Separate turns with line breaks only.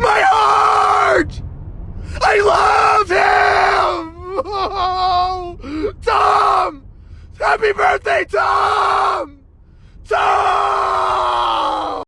My heart! I love him! Oh, Tom! Happy birthday, Tom!